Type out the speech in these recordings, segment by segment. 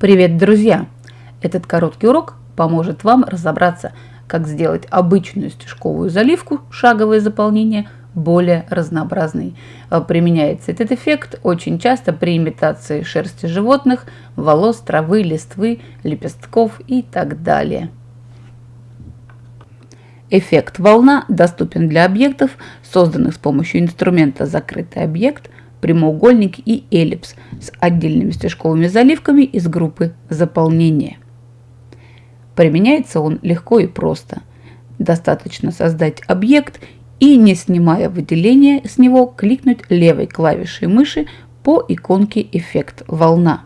Привет, друзья! Этот короткий урок поможет вам разобраться, как сделать обычную стежковую заливку, шаговое заполнение, более разнообразной. А, применяется этот эффект очень часто при имитации шерсти животных, волос, травы, листвы, лепестков и так далее. Эффект волна доступен для объектов, созданных с помощью инструмента «Закрытый объект», прямоугольник и эллипс с отдельными стежковыми заливками из группы заполнения. Применяется он легко и просто. Достаточно создать объект и, не снимая выделения с него, кликнуть левой клавишей мыши по иконке «Эффект волна».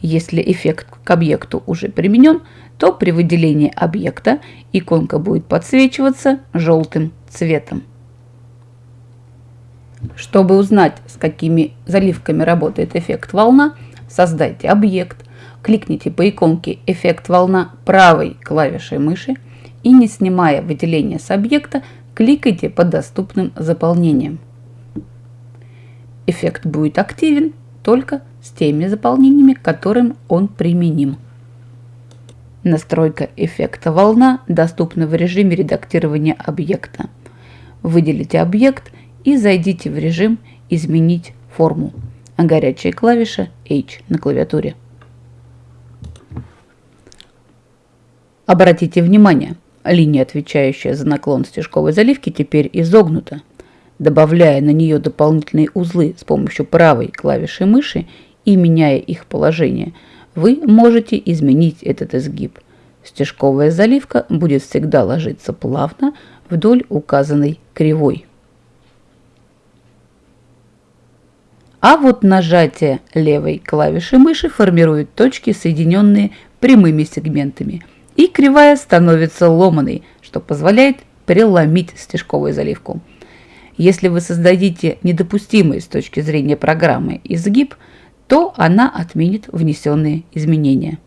Если эффект к объекту уже применен, то при выделении объекта иконка будет подсвечиваться желтым цветом. Чтобы узнать, с какими заливками работает эффект волна, создайте объект, кликните по иконке «Эффект волна» правой клавишей мыши и, не снимая выделение с объекта, кликайте по доступным заполнениям. Эффект будет активен только с теми заполнениями, которым он применим. Настройка эффекта волна доступна в режиме редактирования объекта. Выделите объект и зайдите в режим «Изменить форму», а горячая клавиша H на клавиатуре. Обратите внимание, линия, отвечающая за наклон стежковой заливки, теперь изогнута. Добавляя на нее дополнительные узлы с помощью правой клавиши мыши и меняя их положение, вы можете изменить этот изгиб. Стежковая заливка будет всегда ложиться плавно вдоль указанной кривой. А вот нажатие левой клавиши мыши формирует точки, соединенные прямыми сегментами. И кривая становится ломаной, что позволяет преломить стежковую заливку. Если вы создадите недопустимый с точки зрения программы изгиб, то она отменит внесенные изменения.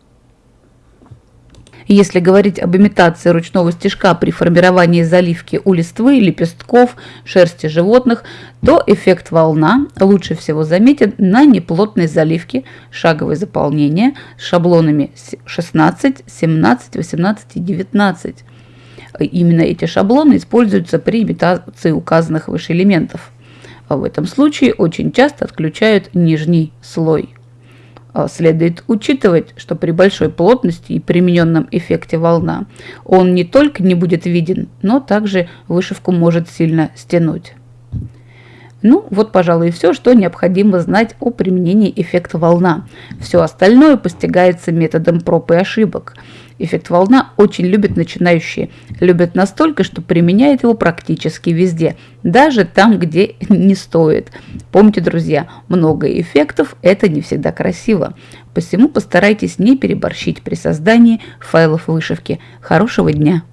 Если говорить об имитации ручного стежка при формировании заливки у листвы, лепестков, шерсти животных, то эффект волна лучше всего заметен на неплотной заливке шаговое заполнение с шаблонами 16, 17, 18 и 19. Именно эти шаблоны используются при имитации указанных выше элементов. В этом случае очень часто отключают нижний слой. А, следует учитывать, что при большой плотности и примененном эффекте волна он не только не будет виден, но также вышивку может сильно стянуть. Ну, вот, пожалуй, и все, что необходимо знать о применении эффекта волна. Все остальное постигается методом проб и ошибок. Эффект волна очень любят начинающие. Любят настолько, что применяют его практически везде, даже там, где не стоит. Помните, друзья, много эффектов – это не всегда красиво. Посему постарайтесь не переборщить при создании файлов вышивки. Хорошего дня!